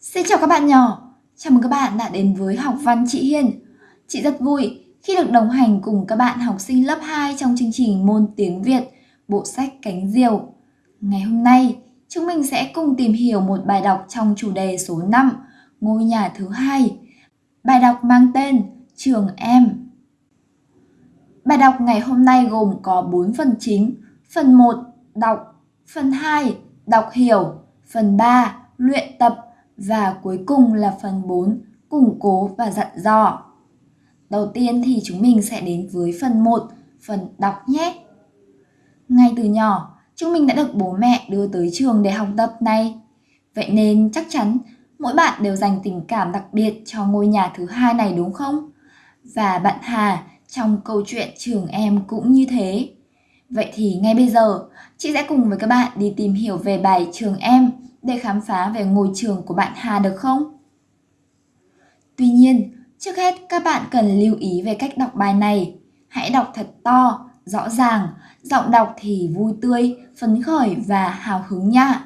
Xin chào các bạn nhỏ, chào mừng các bạn đã đến với học văn chị Hiền. Chị rất vui khi được đồng hành cùng các bạn học sinh lớp 2 trong chương trình môn tiếng Việt, bộ sách Cánh Diều. Ngày hôm nay, chúng mình sẽ cùng tìm hiểu một bài đọc trong chủ đề số 5, ngôi nhà thứ hai. Bài đọc mang tên Trường Em. Bài đọc ngày hôm nay gồm có 4 phần chính. Phần 1, đọc. Phần 2, đọc hiểu. Phần 3, luyện tập và cuối cùng là phần 4, củng cố và dặn dò. Đầu tiên thì chúng mình sẽ đến với phần 1, phần đọc nhé. Ngay từ nhỏ, chúng mình đã được bố mẹ đưa tới trường để học tập này. Vậy nên chắc chắn mỗi bạn đều dành tình cảm đặc biệt cho ngôi nhà thứ hai này đúng không? Và bạn Hà trong câu chuyện trường em cũng như thế. Vậy thì ngay bây giờ, chị sẽ cùng với các bạn đi tìm hiểu về bài trường em để khám phá về ngôi trường của bạn Hà được không? Tuy nhiên, trước hết các bạn cần lưu ý về cách đọc bài này. Hãy đọc thật to, rõ ràng, giọng đọc thì vui tươi, phấn khởi và hào hứng nha.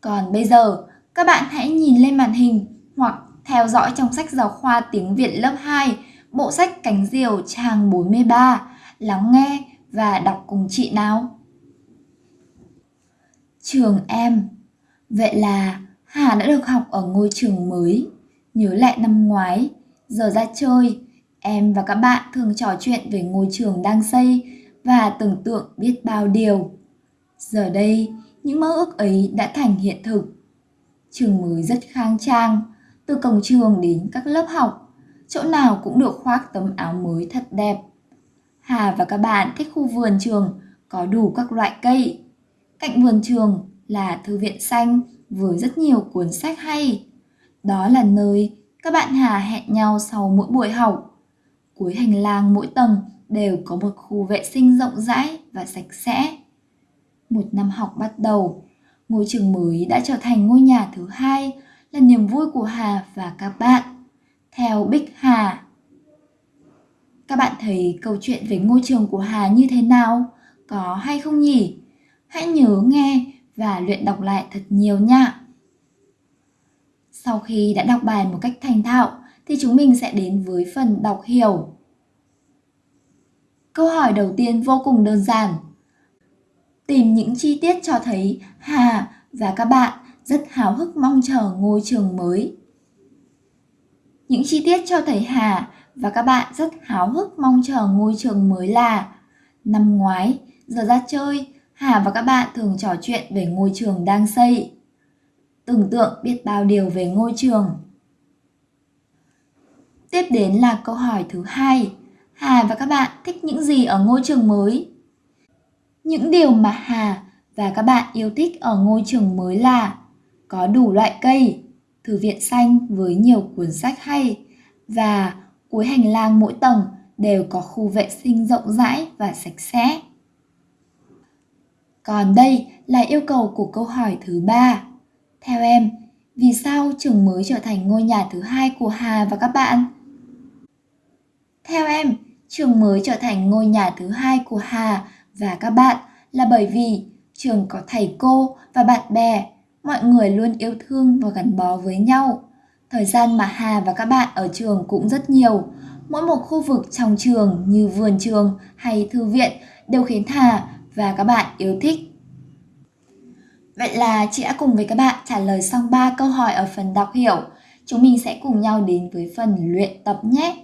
Còn bây giờ, các bạn hãy nhìn lên màn hình hoặc theo dõi trong sách giáo khoa tiếng Việt lớp 2, bộ sách Cánh Diều trang 43, lắng nghe và đọc cùng chị nào trường em. Vậy là Hà đã được học ở ngôi trường mới. Nhớ lại năm ngoái, giờ ra chơi, em và các bạn thường trò chuyện về ngôi trường đang xây và tưởng tượng biết bao điều. Giờ đây, những mơ ước ấy đã thành hiện thực. Trường mới rất khang trang, từ cổng trường đến các lớp học, chỗ nào cũng được khoác tấm áo mới thật đẹp. Hà và các bạn thích khu vườn trường có đủ các loại cây, Cạnh vườn trường là thư viện xanh với rất nhiều cuốn sách hay. Đó là nơi các bạn Hà hẹn nhau sau mỗi buổi học. Cuối hành lang mỗi tầng đều có một khu vệ sinh rộng rãi và sạch sẽ. Một năm học bắt đầu, ngôi trường mới đã trở thành ngôi nhà thứ hai là niềm vui của Hà và các bạn. Theo Bích Hà. Các bạn thấy câu chuyện về ngôi trường của Hà như thế nào? Có hay không nhỉ? Hãy nhớ nghe và luyện đọc lại thật nhiều nha. Sau khi đã đọc bài một cách thành thạo thì chúng mình sẽ đến với phần đọc hiểu. Câu hỏi đầu tiên vô cùng đơn giản. Tìm những chi tiết cho thấy Hà và các bạn rất háo hức mong chờ ngôi trường mới. Những chi tiết cho thấy Hà và các bạn rất háo hức mong chờ ngôi trường mới là Năm ngoái, giờ ra chơi, Hà và các bạn thường trò chuyện về ngôi trường đang xây. Tưởng tượng biết bao điều về ngôi trường. Tiếp đến là câu hỏi thứ hai. Hà và các bạn thích những gì ở ngôi trường mới? Những điều mà Hà và các bạn yêu thích ở ngôi trường mới là có đủ loại cây, thư viện xanh với nhiều cuốn sách hay và cuối hành lang mỗi tầng đều có khu vệ sinh rộng rãi và sạch sẽ. Còn đây là yêu cầu của câu hỏi thứ ba. Theo em, vì sao trường mới trở thành ngôi nhà thứ hai của Hà và các bạn? Theo em, trường mới trở thành ngôi nhà thứ hai của Hà và các bạn là bởi vì trường có thầy cô và bạn bè, mọi người luôn yêu thương và gắn bó với nhau. Thời gian mà Hà và các bạn ở trường cũng rất nhiều. Mỗi một khu vực trong trường như vườn trường hay thư viện đều khiến Hà và các bạn yêu thích. Vậy là chị đã cùng với các bạn trả lời xong 3 câu hỏi ở phần đọc hiểu. Chúng mình sẽ cùng nhau đến với phần luyện tập nhé.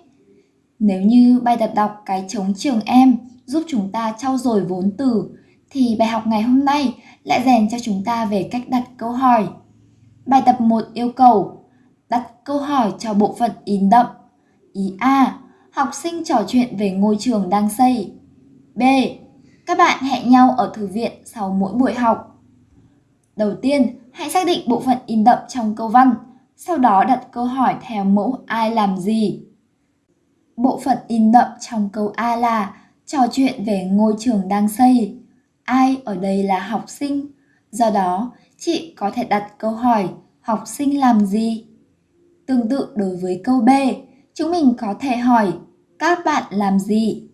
Nếu như bài tập đọc cái chống trường em giúp chúng ta trau dồi vốn từ, thì bài học ngày hôm nay lại rèn cho chúng ta về cách đặt câu hỏi. Bài tập 1 yêu cầu đặt câu hỏi cho bộ phận in đậm. Ý A. Học sinh trò chuyện về ngôi trường đang xây. B. Các bạn hẹn nhau ở thư viện sau mỗi buổi học. Đầu tiên, hãy xác định bộ phận in đậm trong câu văn, sau đó đặt câu hỏi theo mẫu ai làm gì. Bộ phận in đậm trong câu A là trò chuyện về ngôi trường đang xây. Ai ở đây là học sinh, do đó chị có thể đặt câu hỏi học sinh làm gì. Tương tự đối với câu B, chúng mình có thể hỏi các bạn làm gì.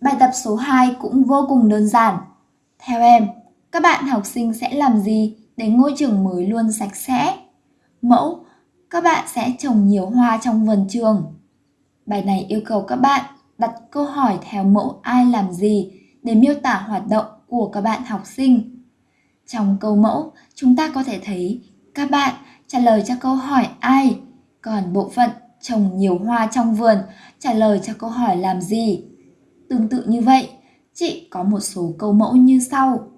Bài tập số 2 cũng vô cùng đơn giản. Theo em, các bạn học sinh sẽ làm gì để ngôi trường mới luôn sạch sẽ. Mẫu, các bạn sẽ trồng nhiều hoa trong vườn trường. Bài này yêu cầu các bạn đặt câu hỏi theo mẫu ai làm gì để miêu tả hoạt động của các bạn học sinh. Trong câu mẫu, chúng ta có thể thấy các bạn trả lời cho câu hỏi ai, còn bộ phận trồng nhiều hoa trong vườn trả lời cho câu hỏi làm gì. Tương tự như vậy, chị có một số câu mẫu như sau.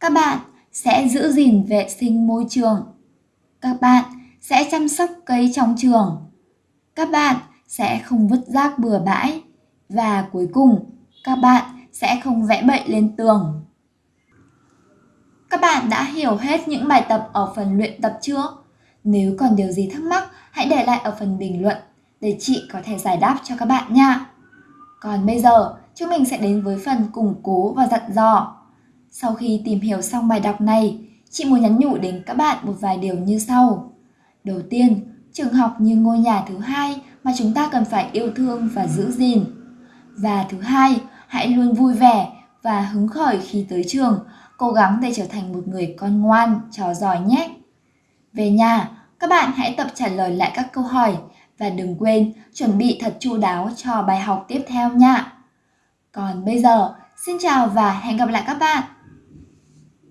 Các bạn sẽ giữ gìn vệ sinh môi trường. Các bạn sẽ chăm sóc cây trong trường. Các bạn sẽ không vứt rác bừa bãi. Và cuối cùng, các bạn sẽ không vẽ bậy lên tường. Các bạn đã hiểu hết những bài tập ở phần luyện tập chưa? Nếu còn điều gì thắc mắc, hãy để lại ở phần bình luận để chị có thể giải đáp cho các bạn nha. Còn bây giờ, chúng mình sẽ đến với phần củng cố và dặn dò. Sau khi tìm hiểu xong bài đọc này, chị muốn nhắn nhủ đến các bạn một vài điều như sau. Đầu tiên, trường học như ngôi nhà thứ hai mà chúng ta cần phải yêu thương và giữ gìn. Và thứ hai, hãy luôn vui vẻ và hứng khởi khi tới trường, cố gắng để trở thành một người con ngoan, trò giỏi nhé. Về nhà, các bạn hãy tập trả lời lại các câu hỏi và đừng quên chuẩn bị thật chu đáo cho bài học tiếp theo nha. Còn bây giờ, xin chào và hẹn gặp lại các bạn.